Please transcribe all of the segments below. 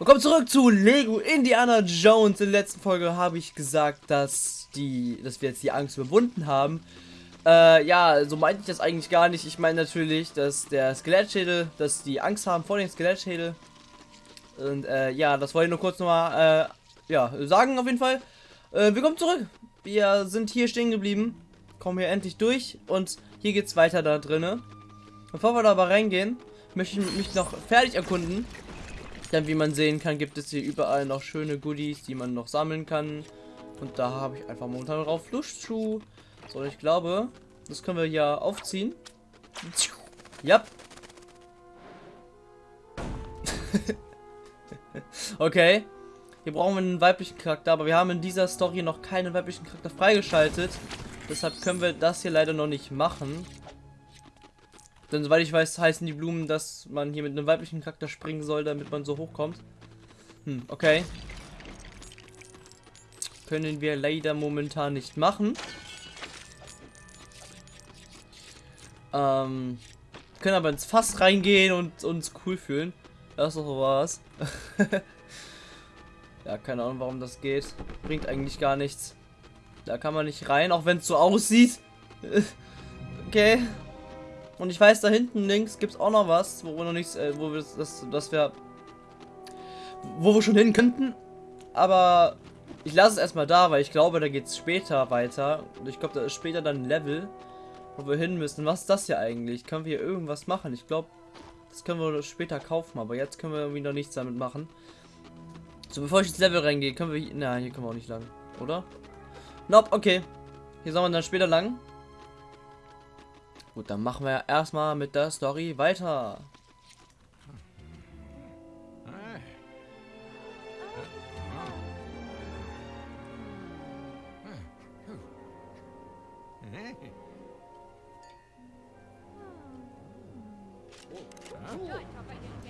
Willkommen zurück zu Lego Indiana Jones. In der letzten Folge habe ich gesagt, dass die, dass wir jetzt die Angst überwunden haben. Äh, ja, so meinte ich das eigentlich gar nicht. Ich meine natürlich, dass der Skelettschädel, dass die Angst haben vor dem Skelettschädel. Und äh, ja, das wollte ich nur kurz nochmal, äh, ja, sagen auf jeden Fall. Äh, willkommen zurück. Wir sind hier stehen geblieben, kommen hier endlich durch und hier geht's weiter da drinnen. Bevor wir da aber reingehen, möchte ich mich noch fertig erkunden. Denn wie man sehen kann, gibt es hier überall noch schöne Goodies, die man noch sammeln kann. Und da habe ich einfach momentan drauf zu. So, ich glaube, das können wir hier aufziehen. Ja. okay. Hier brauchen wir einen weiblichen Charakter, aber wir haben in dieser Story noch keinen weiblichen Charakter freigeschaltet. Deshalb können wir das hier leider noch nicht machen. Denn soweit ich weiß, heißen die Blumen, dass man hier mit einem weiblichen Charakter springen soll, damit man so hochkommt. Hm, okay. Können wir leider momentan nicht machen. Ähm, können aber ins Fass reingehen und uns cool fühlen. Das ist doch was. ja, keine Ahnung, warum das geht. Bringt eigentlich gar nichts. Da kann man nicht rein, auch wenn es so aussieht. okay. Und ich weiß, da hinten links gibt es auch noch was, wo wir noch nichts, äh, wo wir das, das wir, wo wir schon hin könnten. Aber ich lasse es erstmal da, weil ich glaube, da geht es später weiter. Und ich glaube, da ist später dann ein Level, wo wir hin müssen. Was ist das hier eigentlich? Können wir hier irgendwas machen? Ich glaube, das können wir später kaufen, aber jetzt können wir irgendwie noch nichts damit machen. So, bevor ich ins Level reingehe, können wir hier, na, hier können wir auch nicht lang, oder? Nope, okay. Hier sollen wir dann später lang. Gut, dann machen wir erstmal mit der Story weiter.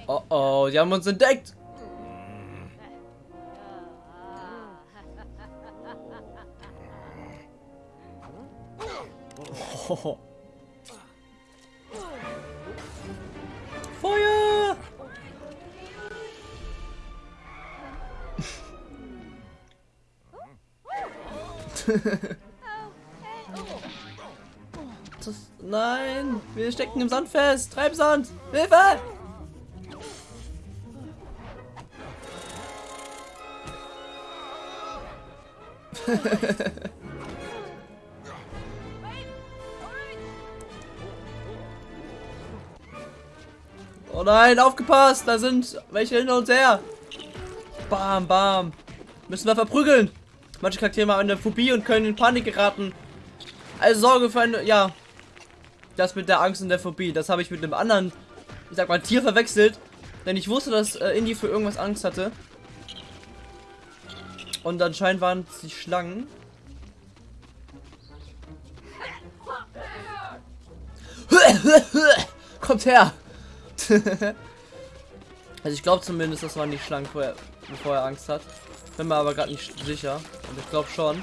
Oh oh, die haben uns entdeckt. Oh. Feuer! das, nein, wir stecken im Sand fest. Treibsand, Hilfe! Oh nein, aufgepasst! Da sind welche hinter uns her. Bam, bam. Müssen wir verprügeln. Manche Charaktere haben eine Phobie und können in Panik geraten. Also Sorge für eine, ja. Das mit der Angst und der Phobie, das habe ich mit einem anderen, ich sag mal, Tier verwechselt. Denn ich wusste, dass äh, Indy für irgendwas Angst hatte. Und anscheinend waren es die Schlangen. Kommt her! also ich glaube zumindest, das waren die Schlangen, vorher, bevor er Angst hat. Bin mir aber gerade nicht sicher. Und ich glaube schon.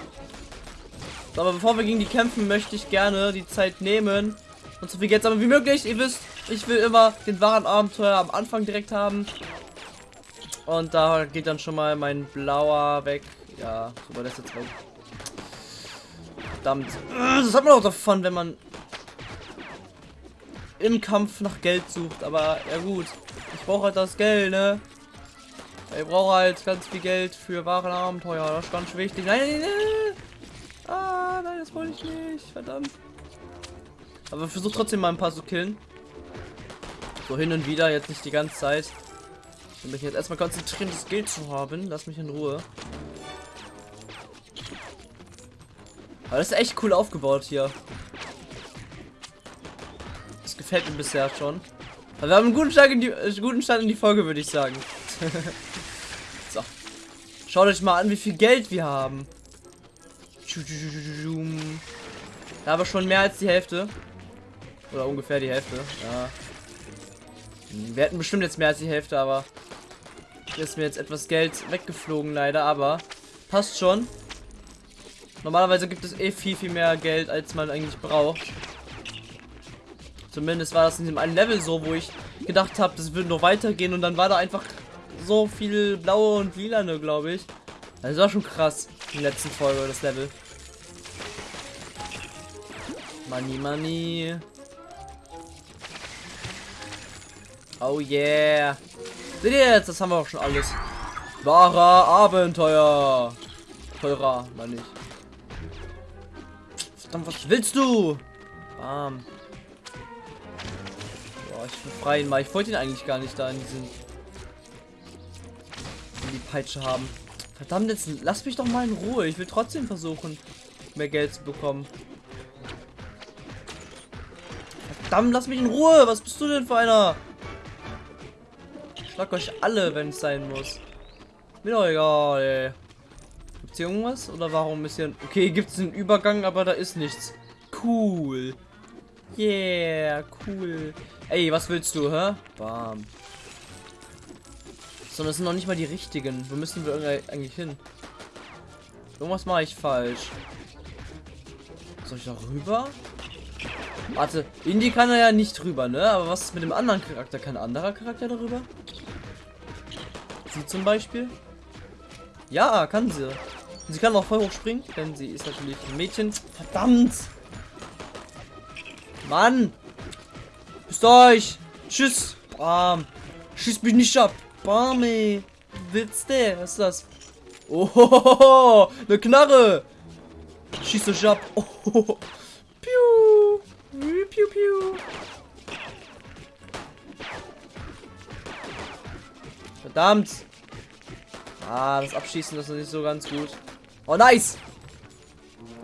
So, aber bevor wir gegen die kämpfen, möchte ich gerne die Zeit nehmen und so viel Geld sammeln wie möglich. Ihr wisst, ich will immer den wahren Abenteuer am Anfang direkt haben. Und da geht dann schon mal mein blauer weg. Ja, super, das jetzt weg. Verdammt. Das hat man auch davon, wenn man im Kampf nach Geld sucht. Aber ja gut, ich brauche halt das Geld, ne? Ich brauche halt ganz viel Geld für wahren Abenteuer. Das ist ganz wichtig. Nein, nein, nein. Ah, nein, das wollte ich nicht. Verdammt. Aber versuch trotzdem mal ein paar zu killen. So hin und wieder, jetzt nicht die ganze Zeit. Ich mich jetzt erstmal konzentrieren, das Geld zu haben. Lass mich in Ruhe. Aber das ist echt cool aufgebaut hier gefällt mir bisher schon. Also wir haben einen guten Start in die, äh, guten Start in die Folge, würde ich sagen. so. Schaut euch mal an, wie viel Geld wir haben. Da aber schon mehr als die Hälfte. Oder ungefähr die Hälfte. Ja. Wir hätten bestimmt jetzt mehr als die Hälfte, aber ist mir jetzt etwas Geld weggeflogen leider, aber passt schon. Normalerweise gibt es eh viel, viel mehr Geld, als man eigentlich braucht. Zumindest war das in dem einen Level so, wo ich gedacht habe, das würde noch weitergehen und dann war da einfach so viel blaue und lilane, glaube ich. Das war schon krass der letzten Folge, das Level. Money, money. Oh yeah. Seht ihr jetzt? Das haben wir auch schon alles. Wahrer Abenteuer. Teurer, meine ich. Verdammt, was willst du? Bam. Ich bin frei mal. Ich wollte ihn eigentlich gar nicht da in diesen in die Peitsche haben. Verdammt, jetzt lass mich doch mal in Ruhe. Ich will trotzdem versuchen, mehr Geld zu bekommen. Verdammt, lass mich in Ruhe. Was bist du denn für einer? Schlag euch alle, wenn es sein muss. Mir doch egal, ey. Gibt's hier irgendwas? Oder warum ist hier... Okay, gibt es einen Übergang, aber da ist nichts. Cool. Yeah, cool. Ey, was willst du, hä? Bam. So, das sind noch nicht mal die richtigen. Wo müssen wir eigentlich hin? Irgendwas mache ich falsch. Soll ich da rüber? Warte, Indie kann er ja nicht rüber, ne? Aber was ist mit dem anderen Charakter? Kann ein anderer Charakter darüber? Sie zum Beispiel? Ja, kann sie. Sie kann auch voll hoch springen, denn sie ist natürlich ein Mädchen. Verdammt! Mann! Bis euch! Tschüss! Bam! Schieß mich nicht ab! Bam, ey! Willst du? Was ist das? Oh, eine Knarre! Schieß euch ab! Oh, piu! Piu, piu! Verdammt! Ah, das Abschießen ist nicht so ganz gut. Oh, nice!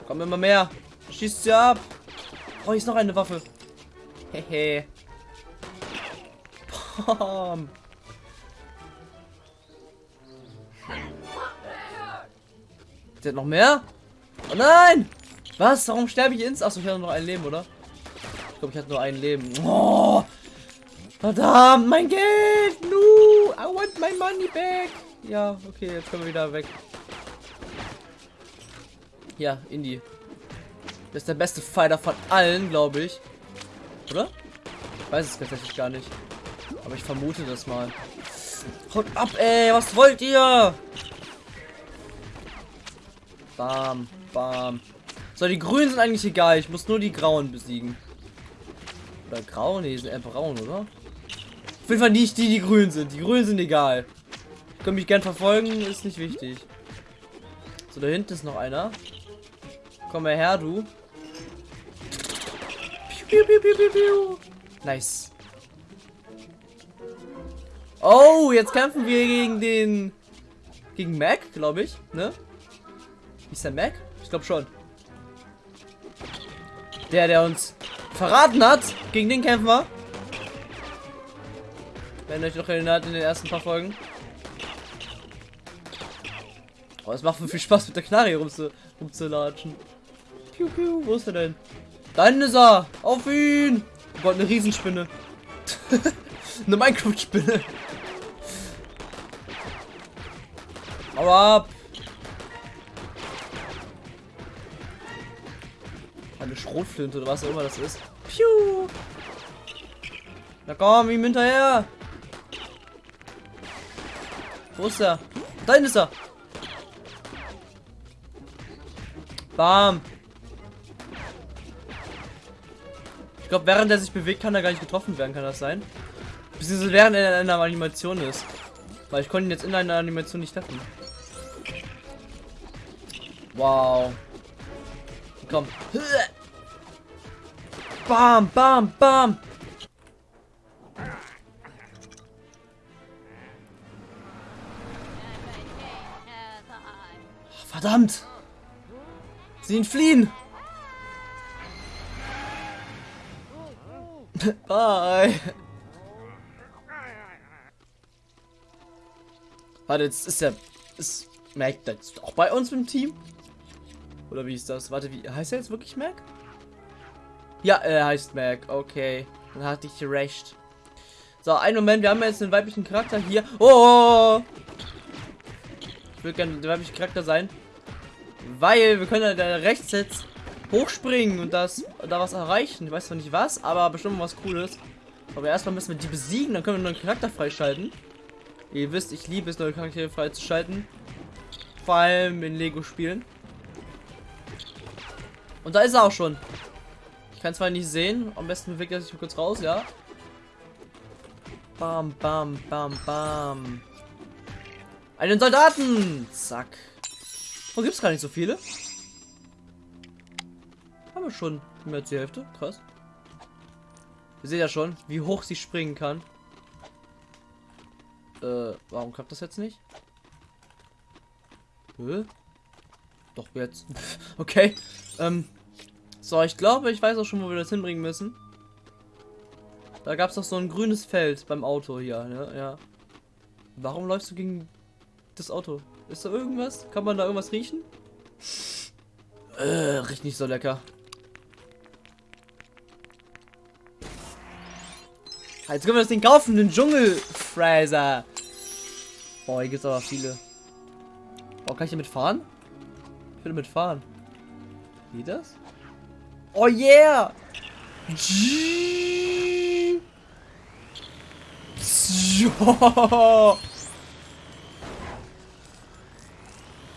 Kommen immer mehr. Schießt sie ab. Oh, hier ist noch eine Waffe. Hehe. Bam. Der hat noch mehr? Oh nein! Was? Warum sterbe ich ins? Achso, ich hatte noch ein Leben, oder? Ich glaube, ich hatte nur ein Leben. Oh! Verdammt, mein Geld! No! I want my money back! Ja, okay, jetzt können wir wieder weg. Ja, Indie. Das ist der beste Fighter von allen, glaube ich. Oder? Ich weiß es tatsächlich gar nicht. Aber ich vermute das mal. Haut ab, ey! Was wollt ihr? Bam, bam. So, die Grünen sind eigentlich egal. Ich muss nur die Grauen besiegen. Oder Grau? Nee, sind eher braun, oder? Auf jeden Fall nicht die, die grün sind. Die Grünen sind egal. Können mich gern verfolgen, ist nicht wichtig. So, da hinten ist noch einer. Komm mal her, du. Piu, piu, piu, nice. Oh, jetzt kämpfen wir gegen den... Gegen Mac, glaube ich, ne? Ist der Mac? Ich glaube schon. Der, der uns verraten hat. Gegen den kämpfen wir. Wenn euch noch erinnert in den ersten paar Folgen. Oh, es macht viel Spaß mit der Knarre rumzu rumzulatschen. Piu, piu, wo ist er denn? Da ist er! Auf ihn! Oh Gott, eine Riesenspinne. eine Minecraft-Spinne. Hau ab! Eine Schrotflinte oder was auch immer das ist. Piu! Na komm, ihm hinterher! Wo ist er? Da ist er! Bam. Ich glaube, während er sich bewegt, kann er gar nicht getroffen werden. Kann das sein? Beziehungsweise während er in einer Animation ist. Weil ich konnte ihn jetzt in einer Animation nicht treffen. Wow. Komm. Bam, bam, bam. Verdammt. Sie entfliehen. Bye. Warte, jetzt ist er. Ist Mac jetzt auch bei uns im Team? Oder wie ist das? Warte, wie heißt er jetzt wirklich Mac? Ja, er heißt Mac. Okay. Dann hatte ich recht. So, einen Moment. Wir haben jetzt einen weiblichen Charakter hier. Oh! Ich will gerne der weibliche Charakter sein. Weil wir können da rechts jetzt hochspringen und das da was erreichen. Ich weiß noch nicht was, aber bestimmt was cooles. Aber erstmal müssen wir die besiegen, dann können wir einen neuen Charakter freischalten. Ihr wisst, ich liebe es, neue Charaktere freizuschalten. Vor allem in Lego-Spielen. Und da ist er auch schon. Ich kann zwar nicht sehen. Am besten bewegt er sich kurz raus, ja. Bam, bam, bam, bam. Einen Soldaten! Zack. Oh, gibt es gar nicht so viele. Haben wir schon mehr als die Hälfte. Krass. Ihr seht ja schon, wie hoch sie springen kann. Äh, warum klappt das jetzt nicht? Hä? Doch jetzt. okay. Ähm. So, ich glaube, ich weiß auch schon, wo wir das hinbringen müssen. Da gab es doch so ein grünes Feld beim Auto hier, ne? Ja. Warum läufst du gegen das Auto? Ist da irgendwas? Kann man da irgendwas riechen? Äh, riecht nicht so lecker. Jetzt können wir das Ding kaufen, den Dschungelfräser. Oh, hier gibt es aber viele. Oh, kann ich damit fahren? Ich will damit fahren. Geht das? Oh yeah!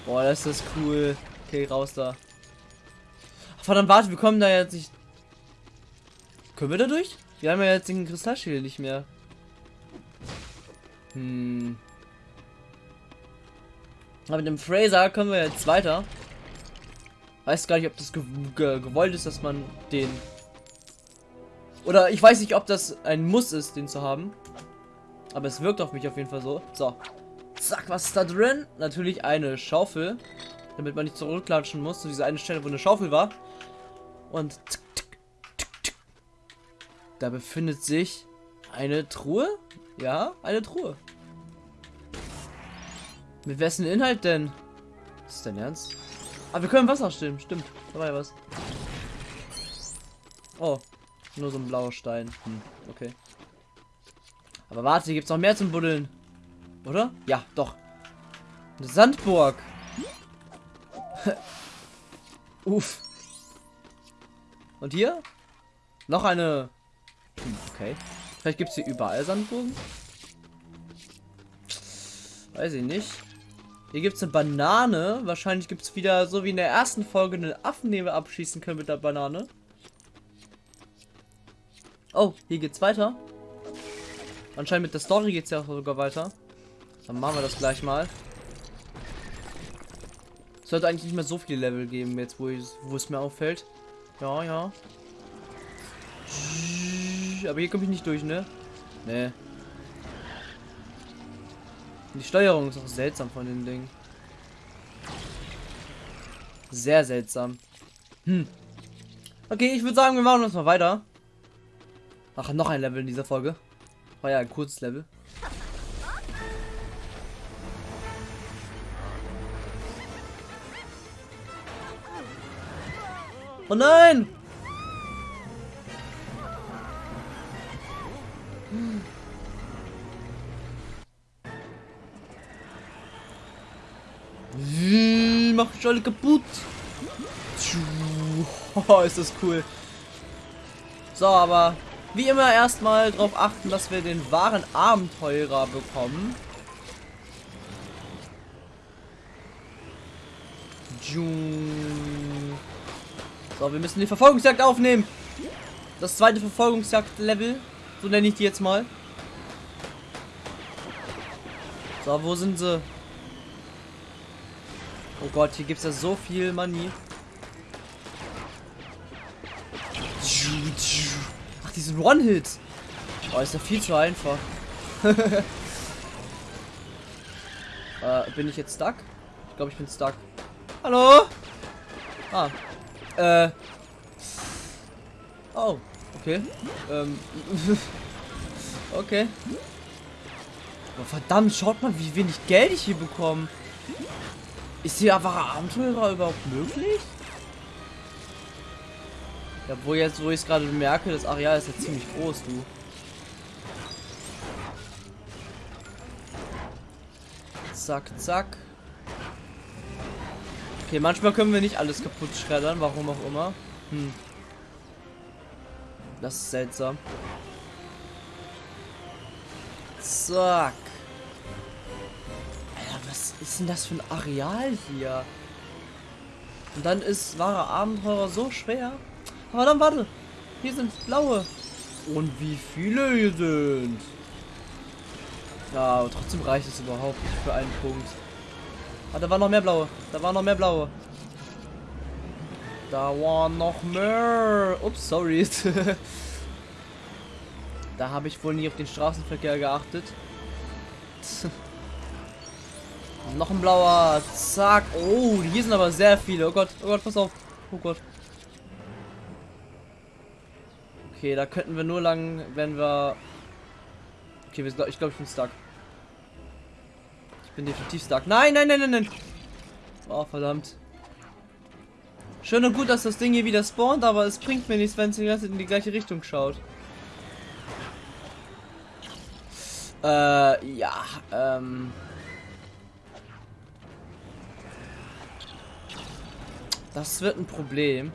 Boah, das ist cool. Okay, raus da. Ach, verdammt, warte, wir kommen da jetzt nicht. Können wir da durch? Wir haben ja jetzt den Kristallschädel nicht mehr. Hm. Aber mit dem Fraser können wir jetzt weiter. Weiß gar nicht, ob das ge ge gewollt ist, dass man den... Oder ich weiß nicht, ob das ein Muss ist, den zu haben. Aber es wirkt auf mich auf jeden Fall so. So. Zack, was ist da drin? Natürlich eine Schaufel. Damit man nicht zurückklatschen muss zu dieser eine Stelle, wo eine Schaufel war. Und da befindet sich eine Truhe. Ja, eine Truhe. Mit wessen Inhalt denn? ist dein Ernst? Ah, wir können Wasser stimmen. Stimmt. Da war ja was. Oh. Nur so ein blauer Stein. Hm, okay. Aber warte, hier gibt es noch mehr zum Buddeln. Oder? Ja, doch. Eine Sandburg. Uff. Und hier? Noch eine. Hm, okay. Vielleicht gibt es hier überall Sandburgen. Weiß ich nicht. Hier gibt es eine Banane. Wahrscheinlich gibt es wieder, so wie in der ersten Folge, einen Affen, den wir abschießen können mit der Banane. Oh, hier geht's weiter. Anscheinend mit der Story geht es ja sogar weiter. Dann machen wir das gleich mal. Es sollte eigentlich nicht mehr so viele Level geben, jetzt wo, ich, wo es mir auffällt. Ja, ja. Aber hier komme ich nicht durch, ne? Ne. Die Steuerung ist auch seltsam von dem Ding. Sehr seltsam. Hm. Okay, ich würde sagen, wir machen uns mal weiter. Ach, noch ein Level in dieser Folge. War ja ein kurzes Level. Oh nein! Mach ich alle kaputt. Oh, ist das cool. So, aber wie immer erstmal darauf achten, dass wir den wahren Abenteurer bekommen. So, wir müssen die Verfolgungsjagd aufnehmen. Das zweite Verfolgungsjagd-Level. So nenne ich die jetzt mal. So, wo sind sie? Oh Gott, hier gibt es ja so viel Money. Ach, diesen One-Hit. Oh, ist ja viel zu einfach. äh, bin ich jetzt stuck? Ich glaube, ich bin stuck. Hallo? Ah. Äh. Oh, okay. Ähm. okay. Aber verdammt, schaut mal, wie wenig Geld ich hier bekomme. Ist hier einfach Abenteurer überhaupt möglich? Ja, wo jetzt, wo ich es gerade merke, das Areal ist ja ziemlich groß, du. Zack, zack. Okay, manchmal können wir nicht alles kaputt schreddern, warum auch immer. Hm. Das ist seltsam. Zack. Ist denn das für ein Areal hier? Und dann ist wahre Abenteurer so schwer. Aber dann warte. Hier sind blaue. Und wie viele hier sind. Ja, aber trotzdem reicht es überhaupt nicht für einen Punkt. Ah, da waren noch mehr blaue. Da waren noch mehr blaue. Da waren noch mehr. Ups, sorry. da habe ich wohl nie auf den Straßenverkehr geachtet. noch ein blauer. Zack. Oh, hier sind aber sehr viele. Oh Gott, oh Gott, pass auf. Oh Gott. Okay, da könnten wir nur lang, wenn wir... Okay, wir sind, ich glaube, ich bin stuck. Ich bin definitiv stuck. Nein, nein, nein, nein, nein. Oh, verdammt. Schön und gut, dass das Ding hier wieder spawnt, aber es bringt mir nichts, wenn es die ganze Zeit in die gleiche Richtung schaut. Äh, ja, ähm... Das wird ein Problem.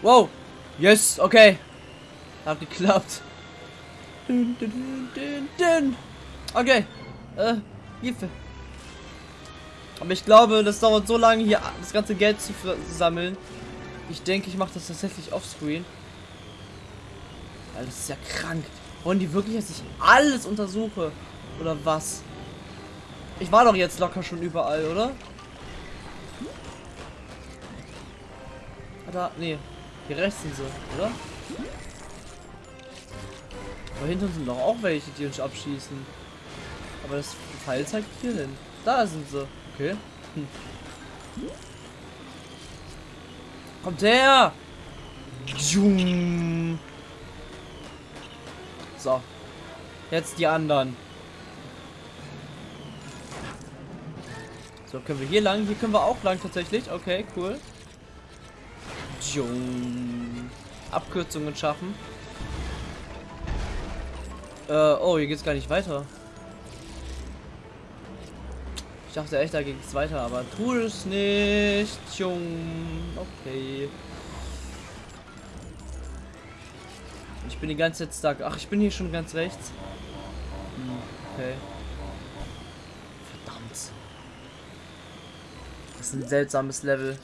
Wow. Yes, okay. Hat geklappt. Dün, dün, dün, okay. Äh, Hilfe. Aber ich glaube, das dauert so lange, hier das ganze Geld zu sammeln. Ich denke, ich mache das tatsächlich offscreen. Weil das ist ja krank. Wollen die wirklich, dass ich alles untersuche? Oder was? Ich war doch jetzt locker schon überall, oder? Da, nee. Hier rechts sind sie, oder? Da hinten sind doch auch welche, die uns abschießen. Aber das Pfeil zeigt hier hin. Da sind sie. Okay. Hm. Kommt her! So. Jetzt die anderen. So, können wir hier lang? Hier können wir auch lang tatsächlich. Okay, cool. Abkürzungen schaffen. Äh, oh, hier geht's gar nicht weiter. Ich dachte echt, da ging es weiter, aber tu es nicht. Okay. Bin die ganze Zeit stark. Ach, ich bin hier schon ganz rechts. Hm, okay. Verdammt. Das ist ein seltsames Level.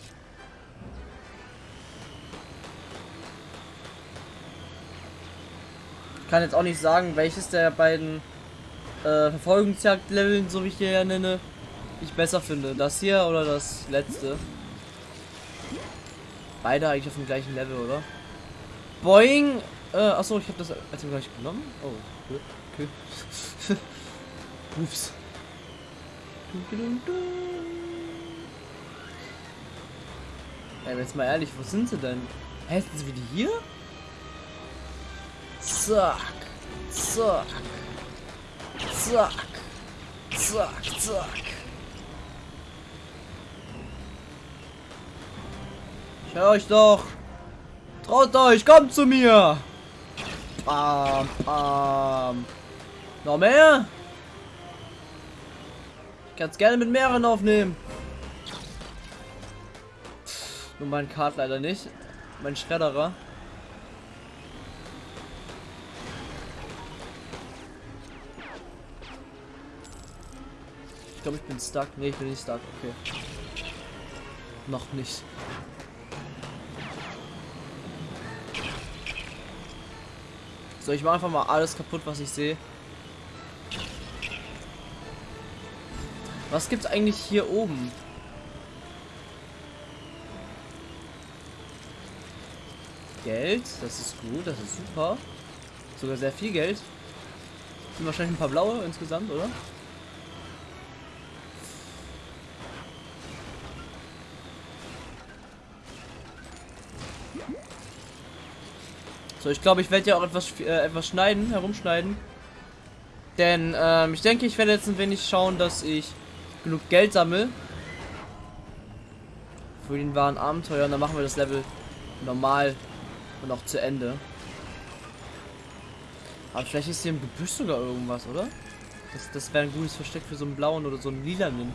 kann jetzt auch nicht sagen, welches der beiden äh, Verfolgungsjagd-Leveln, so wie ich hier ja nenne, ich besser finde. Das hier oder das letzte. Beide eigentlich auf dem gleichen Level, oder? Boing! Äh, achso, ich habe das als gleich genommen. Oh, okay. Ups. Ey, jetzt mal ehrlich, wo sind sie denn? Hä, sind sie wieder hier? Zack. Zack. Zack. Zack, zack. Ich höre euch doch. Traut euch, kommt zu mir. Bam, bam. Noch mehr? Ich kann es gerne mit mehreren aufnehmen. Nur mein Kart leider nicht. Mein Schredderer. Ich glaube, ich bin stuck. Ne, ich bin nicht stuck. Okay. Noch nicht. So, ich mache einfach mal alles kaputt, was ich sehe. Was gibt's eigentlich hier oben? Geld, das ist gut, das ist super. Sogar sehr viel Geld. Sind wahrscheinlich ein paar blaue insgesamt, oder? So, ich glaube, ich werde ja auch etwas, äh, etwas schneiden, herumschneiden. Denn ähm, ich denke, ich werde jetzt ein wenig schauen, dass ich genug Geld sammle. Für den wahren Abenteuer. Und dann machen wir das Level normal und auch zu Ende. Aber vielleicht ist hier im Gebüsch sogar irgendwas, oder? Das, das wäre ein gutes Versteck für so einen blauen oder so einen lilanen.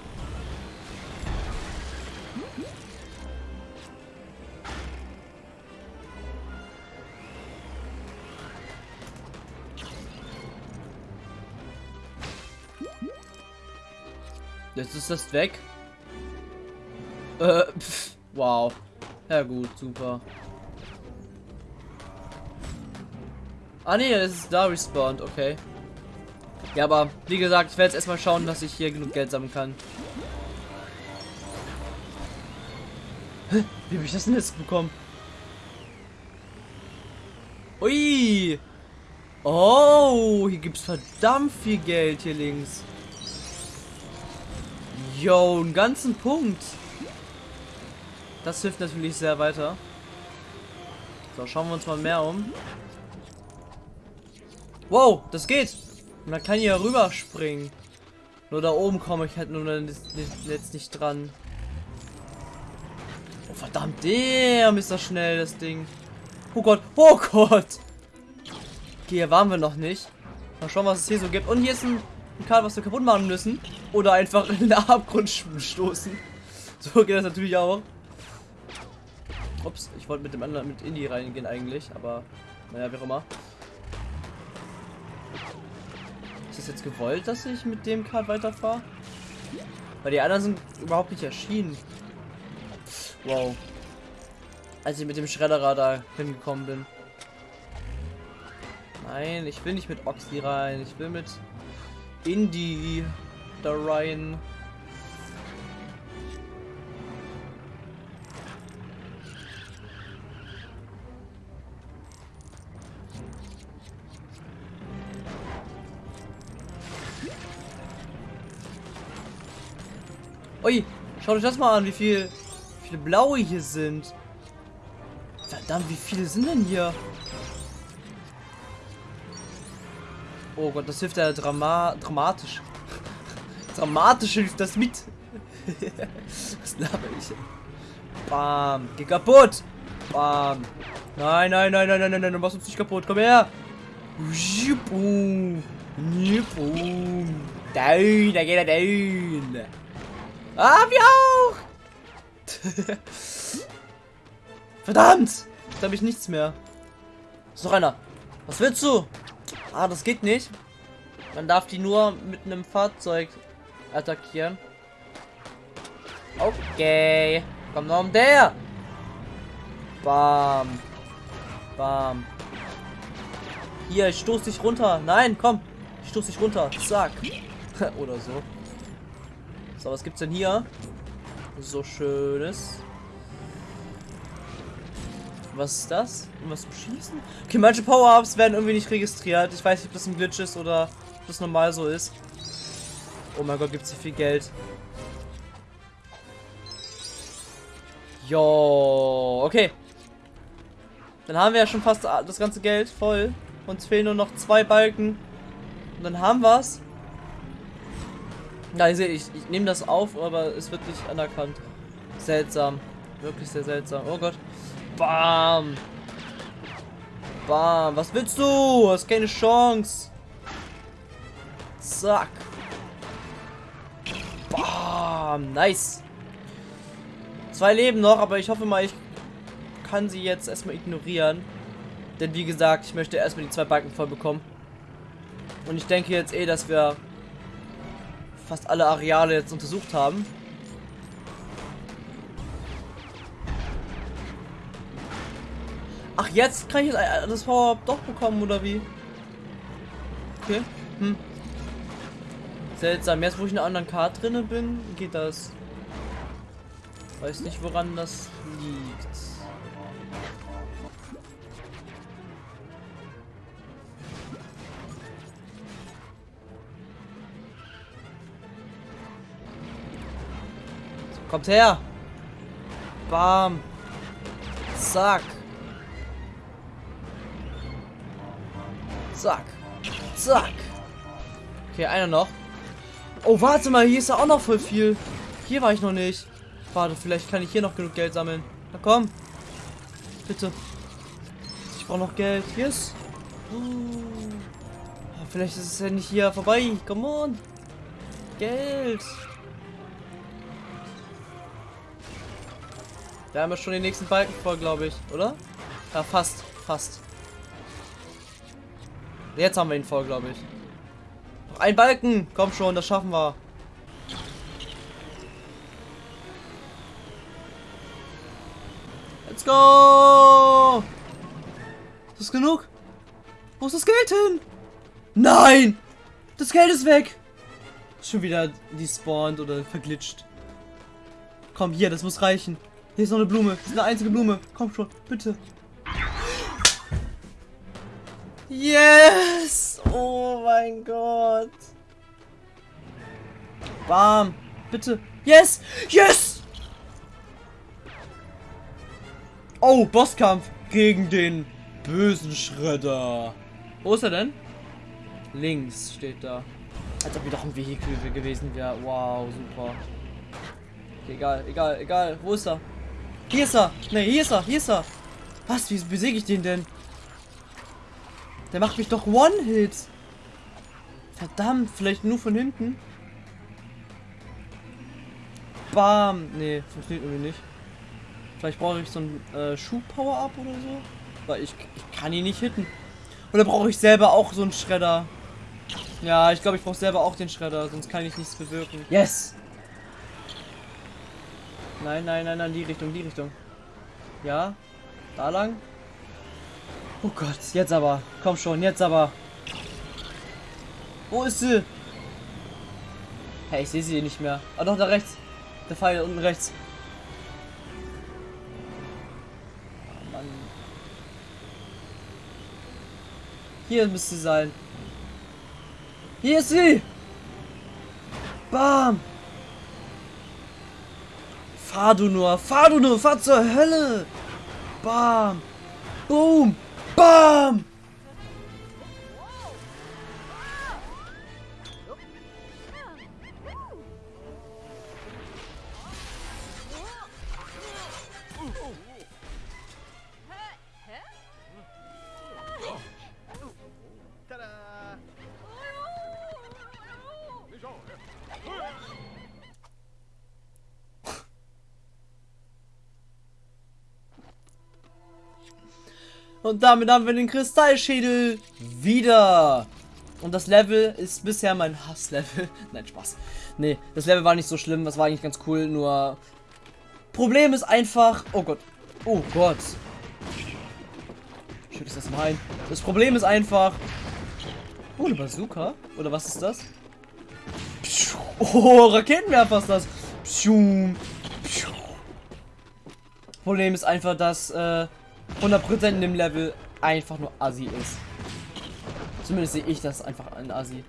Jetzt ist das weg. Äh, pff, wow. Ja gut, super. Ah ne, es ist da respawned, okay. Ja, aber wie gesagt, ich werde jetzt erstmal schauen, dass ich hier genug Geld sammeln kann. Wie habe ich das denn jetzt bekommen? Ui! Oh, hier gibt's verdammt viel Geld hier links. Yo, einen ganzen Punkt. Das hilft natürlich sehr weiter. So, schauen wir uns mal mehr um. Wow, das geht. Man kann hier rüber springen. Nur da oben komme ich halt nur jetzt nicht dran. Oh, verdammt, der ist das schnell, das Ding. Oh Gott, oh Gott. Okay, hier waren wir noch nicht. Mal schauen, was es hier so gibt. Und hier ist ein, Kart, was wir kaputt machen müssen. Oder einfach in den Abgrund stoßen. So geht das natürlich auch. Ups, ich wollte mit dem anderen mit Indie reingehen eigentlich, aber naja, wie auch immer. Ist das jetzt gewollt, dass ich mit dem Kart weiterfahre? Weil die anderen sind überhaupt nicht erschienen. Wow. Als ich mit dem Schredderer da hingekommen bin. Nein, ich will nicht mit Oxy rein. Ich will mit Indie da rein. Ui, schaut euch das mal an, wie viel, wie viele blaue hier sind. Verdammt, wie viele sind denn hier? Oh Gott, das hilft ja drama dramatisch. dramatisch hilft das mit. Was laber ich? Bam. Geh kaputt. Bam. Nein, nein, nein, nein, nein, nein, nein, du machst uns nicht kaputt. Komm her. Boom. Boom. Down, da geht er down. Ah, wir auch. Verdammt. Jetzt habe ich nichts mehr. Ist noch einer. Was willst du? Ah, das geht nicht. Man darf die nur mit einem Fahrzeug attackieren. Okay. Komm noch um der. Bam. Bam. Hier, ich stoß dich runter. Nein, komm. Ich stoß dich runter. Zack. Oder so. So, was gibt's denn hier? So schönes. Was ist das? Was zum Schießen? Okay, manche Power-Ups werden irgendwie nicht registriert. Ich weiß nicht, ob das ein Glitch ist oder ob das normal so ist. Oh mein Gott, gibt es hier viel Geld. Jo, okay. Dann haben wir ja schon fast das ganze Geld voll. Uns fehlen nur noch zwei Balken. Und dann haben wir es. Ja, ihr seht, ich, ich nehme das auf, aber es wird nicht anerkannt. Seltsam. Wirklich sehr seltsam. Oh Gott. Bam. Bam. Was willst du? Hast keine Chance. Zack. Bam. Nice. Zwei Leben noch, aber ich hoffe mal, ich kann sie jetzt erstmal ignorieren. Denn wie gesagt, ich möchte erstmal die zwei Balken voll bekommen. Und ich denke jetzt eh, dass wir fast alle Areale jetzt untersucht haben. Jetzt kann ich das Power-Up doch bekommen, oder wie? Okay. Hm. Seltsam. Jetzt, wo ich in einer anderen Karte drinne bin, geht das. Weiß nicht, woran das liegt. Kommt her! Bam! Zack! Zack. Zack. Okay, einer noch. Oh, warte mal, hier ist ja auch noch voll viel. Hier war ich noch nicht. Warte, vielleicht kann ich hier noch genug Geld sammeln. Na komm. Bitte. Ich brauche noch Geld. Yes. Oh, vielleicht ist es ja nicht hier vorbei. Come on. Geld. Da haben wir schon den nächsten Balken voll, glaube ich, oder? Ja, fast. Fast. Jetzt haben wir ihn voll, glaube ich. Noch ein Balken. Komm schon, das schaffen wir. Let's go. Ist das genug? Wo ist das Geld hin? Nein! Das Geld ist weg! Schon wieder despawned oder verglitscht. Komm, hier, das muss reichen. Hier ist noch eine Blume. Das ist eine einzige Blume. Komm schon, bitte. Yes! Oh mein Gott. Bam. Bitte. Yes! Yes! Oh, Bosskampf gegen den bösen Schredder. Wo ist er denn? Links steht da. Als ob wir doch ein Vehikel gewesen wäre. Wow, super. Egal, egal, egal. Wo ist er? Hier ist er. Ne, hier ist er, hier ist er. Was? Wie besiege ich den denn? Der macht mich doch One-Hit. Verdammt, vielleicht nur von hinten. Bam. Ne, funktioniert irgendwie nicht. Vielleicht brauche ich so ein äh, Schuh-Power-Up oder so. Weil ich, ich kann ihn nicht hitten. Oder brauche ich selber auch so einen Schredder? Ja, ich glaube, ich brauche selber auch den Schredder, sonst kann ich nichts bewirken. Yes! Nein, nein, nein, nein, die Richtung, die Richtung. Ja, da lang. Oh Gott, jetzt aber. Komm schon, jetzt aber. Wo ist sie? Hey, ich sehe sie nicht mehr. Ah, doch, da rechts. Der Pfeil unten rechts. Oh, Mann. Hier müsste sie sein. Hier ist sie! Bam! Fahr du nur, fahr du nur, fahr zur Hölle! Bam! Boom! Bam! Und damit haben wir den Kristallschädel wieder. Und das Level ist bisher mein Hasslevel. Nein, Spaß. Nee, das Level war nicht so schlimm. Das war eigentlich ganz cool. Nur Problem ist einfach... Oh Gott. Oh Gott. Schütt das mal ein. Das Problem ist einfach... Oh, eine Bazooka? Oder was ist das? Oh, Raketenwerfer ist das. Problem ist einfach, dass... Äh, 100% in dem Level einfach nur Assi ist. Zumindest sehe ich das einfach ein Assi.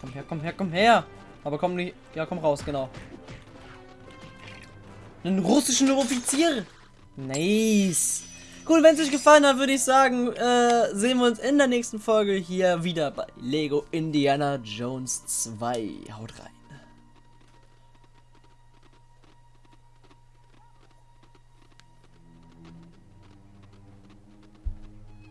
Komm her, komm her, komm her. Aber komm nicht. Ja, komm raus, genau. Einen russischen Offizier. Nice. Cool, wenn es euch gefallen hat, würde ich sagen, äh, sehen wir uns in der nächsten Folge hier wieder bei Lego Indiana Jones 2. Haut rein.